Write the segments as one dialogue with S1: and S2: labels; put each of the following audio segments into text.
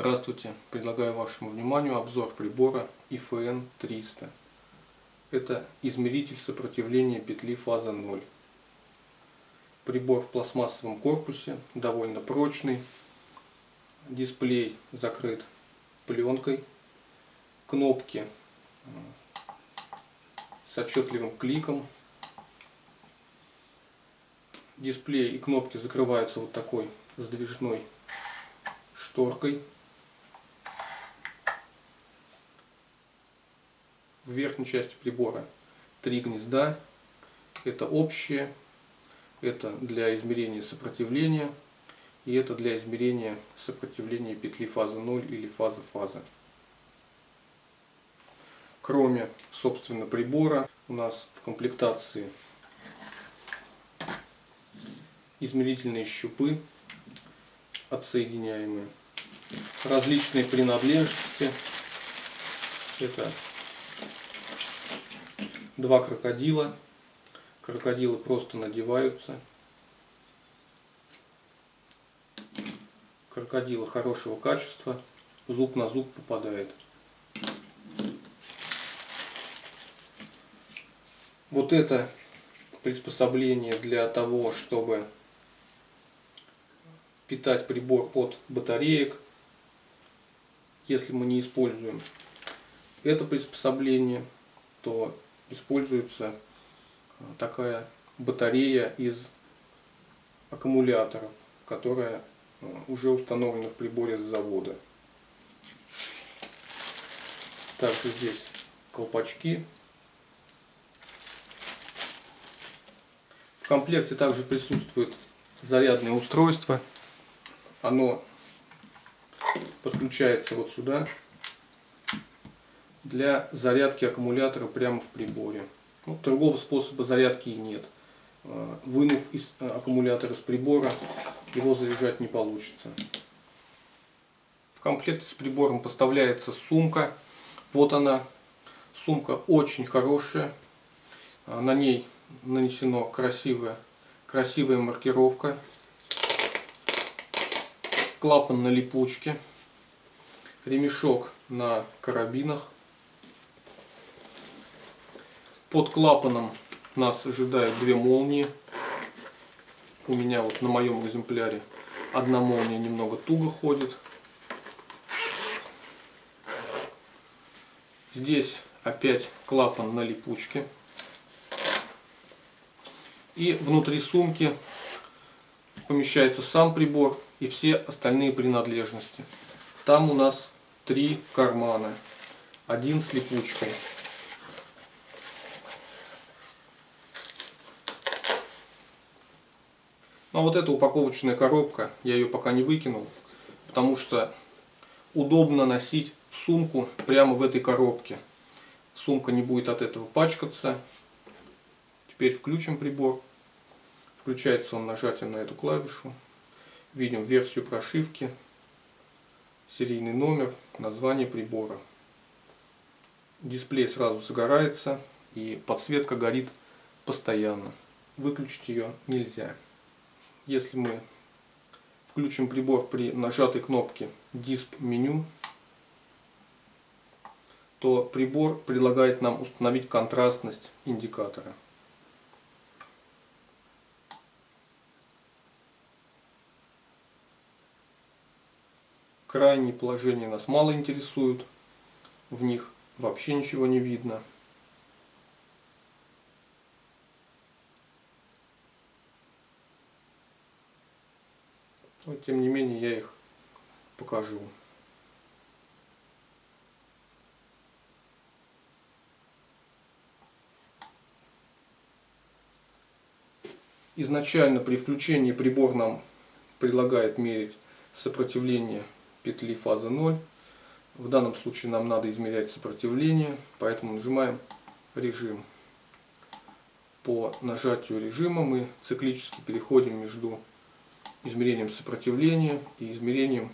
S1: Здравствуйте! Предлагаю вашему вниманию обзор прибора IFN 300. Это измеритель сопротивления петли фаза 0. Прибор в пластмассовом корпусе, довольно прочный. Дисплей закрыт пленкой. Кнопки с отчетливым кликом. Дисплей и кнопки закрываются вот такой сдвижной шторкой. В верхней части прибора три гнезда. Это общее, это для измерения сопротивления и это для измерения сопротивления петли фазы 0 или фазы фазы. Кроме, собственно, прибора, у нас в комплектации измерительные щупы отсоединяемые различные принадлежности. Это два крокодила. Крокодилы просто надеваются. Крокодила хорошего качества. Зуб на зуб попадает. Вот это приспособление для того, чтобы питать прибор от батареек, если мы не используем это приспособление, то используется э, такая батарея из аккумуляторов, которая э, уже установлена в приборе с завода. Также здесь колпачки. В комплекте также присутствует зарядное устройство оно подключается вот сюда для зарядки аккумулятора прямо в приборе. Ну, другого способа зарядки и нет. А, вынув из а, аккумулятора с прибора, его заряжать не получится. В комплекте с прибором поставляется сумка. Вот она. Сумка очень хорошая. А, на ней нанесена красивая, красивая маркировка клапан на липучке, ремешок на карабинах. Под клапаном нас ожидают две молнии. У меня вот на моем экземпляре одна молния немного туго ходит. Здесь опять клапан на липучке. И внутри сумки помещается сам прибор и все остальные принадлежности. Там у нас три кармана. Один с липучкой. Ну вот эта упаковочная коробка, я ее пока не выкинул, потому что удобно носить сумку прямо в этой коробке. Сумка не будет от этого пачкаться. Теперь включим прибор. Включается он нажатием на эту клавишу. Видим версию прошивки, серийный номер, название прибора. Дисплей сразу загорается и подсветка горит постоянно. Выключить ее нельзя. Если мы включим прибор при нажатой кнопке Disp меню, то прибор предлагает нам установить контрастность индикатора. Крайние положения нас мало интересуют. В них вообще ничего не видно. Но тем не менее я их покажу. Изначально при включении прибор нам предлагает мерить сопротивление петли фаза 0. В данном случае нам надо измерять сопротивление, поэтому нажимаем режим. По нажатию режима мы циклически переходим между измерением сопротивления и измерением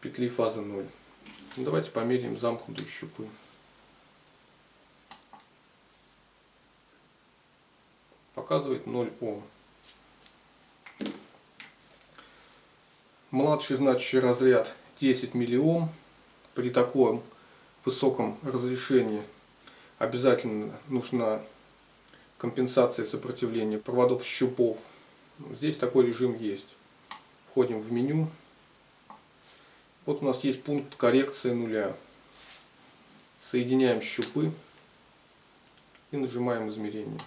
S1: петли фазы 0. Давайте померяем замкнутые щупы. Показывает 0 Ом. Младший значащий разряд 10 миллиом. При таком высоком разрешении обязательно нужна компенсация сопротивления проводов щупов. Здесь такой режим есть. Входим в меню. Вот у нас есть пункт коррекции нуля. Соединяем щупы и нажимаем измерение.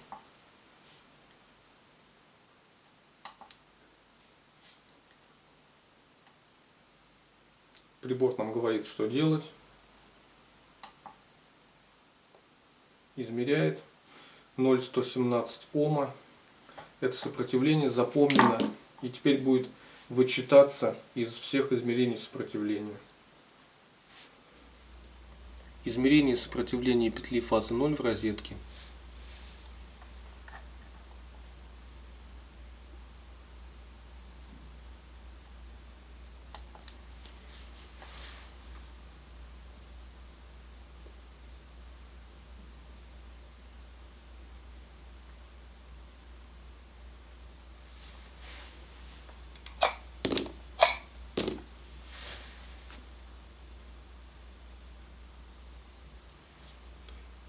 S1: Прибор нам говорит, что делать. Измеряет 0,117 Ома. Это сопротивление запомнено и теперь будет вычитаться из всех измерений сопротивления. Измерение сопротивления петли фазы 0 в розетке.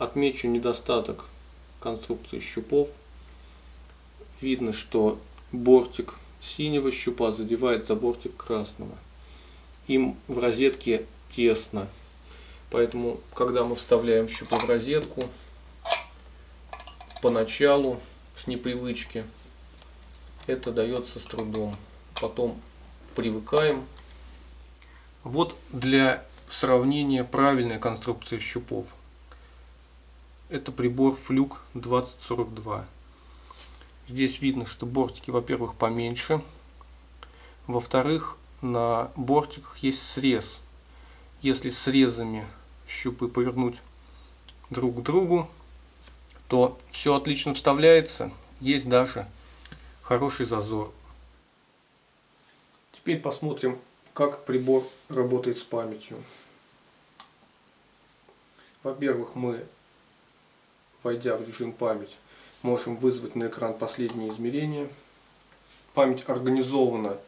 S1: Отмечу недостаток конструкции щупов. Видно, что бортик синего щупа задевает за бортик красного. Им в розетке тесно. Поэтому, когда мы вставляем щупы в розетку, поначалу, с непривычки, это дается с трудом. Потом привыкаем. Вот для сравнения правильной конструкции щупов. Это прибор Флюк 2042. Здесь видно, что бортики, во-первых, поменьше. Во-вторых, на бортиках есть срез. Если срезами щупы повернуть друг к другу, то все отлично вставляется. Есть даже хороший зазор. Теперь посмотрим, как прибор работает с памятью. Во-первых, мы войдя в режим память, можем вызвать на экран последние измерения. Память организована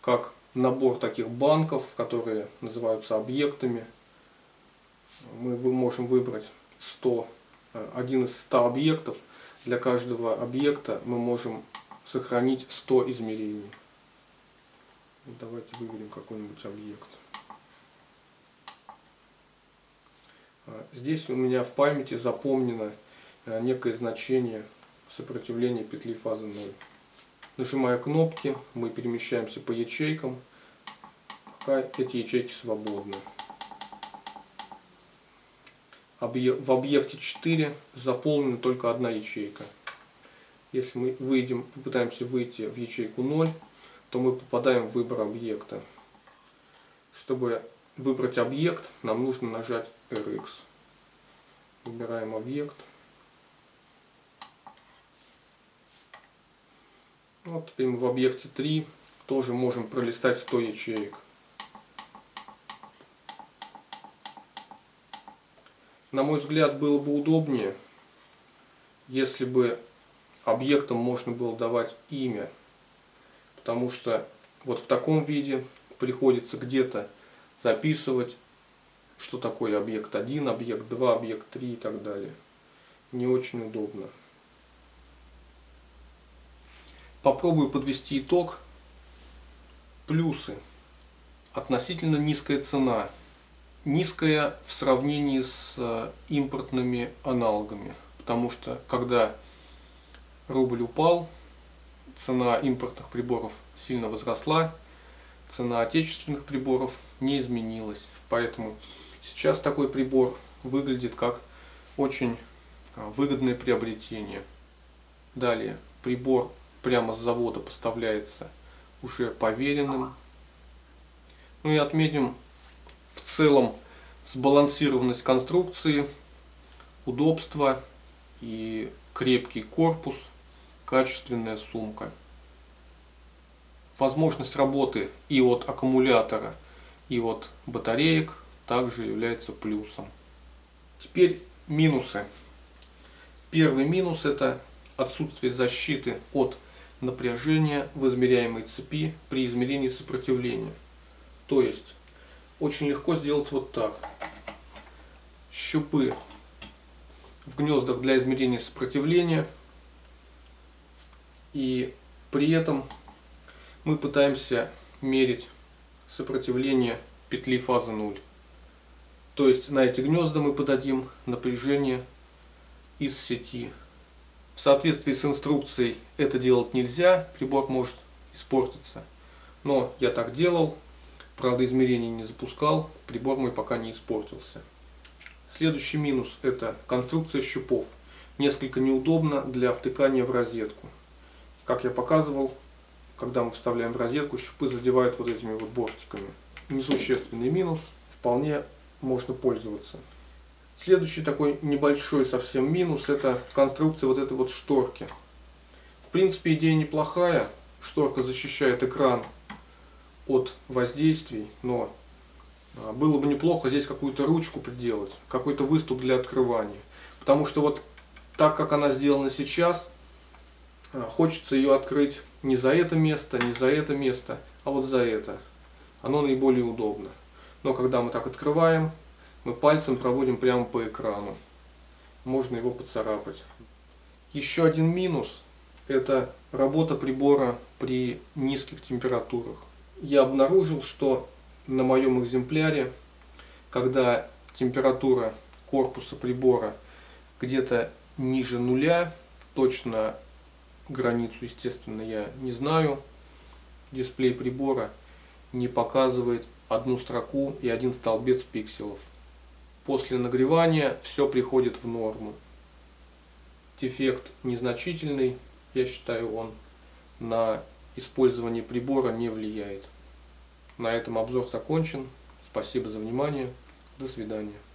S1: как набор таких банков, которые называются объектами. Мы можем выбрать 100, э, один из 100 объектов. Для каждого объекта мы можем сохранить 100 измерений. Давайте выберем какой-нибудь объект. А, здесь у меня в памяти запомнено Э, некое значение сопротивления петли фазы 0. Нажимая кнопки, мы перемещаемся по ячейкам, пока эти ячейки свободны. В объекте 4 заполнена только одна ячейка. Если мы выйдем, попытаемся выйти в ячейку 0, то мы попадаем в выбор объекта. Чтобы выбрать объект, нам нужно нажать RX. Выбираем объект. Вот теперь мы в объекте 3 тоже можем пролистать 100 ячеек. На мой взгляд, было бы удобнее, если бы объектам можно было давать имя. Потому что вот в таком виде приходится где-то записывать, что такое объект 1, объект 2, объект 3 и так далее. Не очень удобно. Попробую подвести итог. Плюсы. Относительно низкая цена. Низкая в сравнении с э, импортными аналогами. Потому что когда рубль упал, цена импортных приборов сильно возросла, цена отечественных приборов не изменилась. Поэтому сейчас такой прибор выглядит как очень э, выгодное приобретение. Далее, прибор прямо с завода поставляется уже поверенным. Ну и отметим в целом сбалансированность конструкции, удобство и крепкий корпус, качественная сумка. Возможность работы и от аккумулятора, и от батареек также является плюсом. Теперь минусы. Первый минус это отсутствие защиты от напряжение в измеряемой цепи при измерении сопротивления. То есть очень легко сделать вот так. Щупы в гнездах для измерения сопротивления. И при этом мы пытаемся мерить сопротивление петли фазы 0. То есть на эти гнезда мы подадим напряжение из сети. В соответствии с инструкцией это делать нельзя, прибор может испортиться. Но я так делал, правда измерений не запускал, прибор мой пока не испортился. Следующий минус это конструкция щупов. Несколько неудобно для втыкания в розетку. Как я показывал, когда мы вставляем в розетку, щупы задевают вот этими вот бортиками. Несущественный минус, вполне можно пользоваться. Следующий такой небольшой совсем минус, это конструкция вот этой вот шторки. В принципе идея неплохая, шторка защищает экран от воздействий, но а, было бы неплохо здесь какую-то ручку приделать, какой-то выступ для открывания. Потому что вот так как она сделана сейчас, а, хочется ее открыть не за это место, не за это место, а вот за это. Оно наиболее удобно. Но когда мы так открываем, мы пальцем проводим прямо по экрану. Можно его поцарапать. Еще один минус – это работа прибора при низких температурах. Я обнаружил, что на моем экземпляре, когда температура корпуса прибора где-то ниже нуля, точно границу, естественно, я не знаю, дисплей прибора не показывает одну строку и один столбец пикселов. После нагревания все приходит в норму. Дефект незначительный, я считаю, он на использование прибора не влияет. На этом обзор закончен. Спасибо за внимание. До свидания.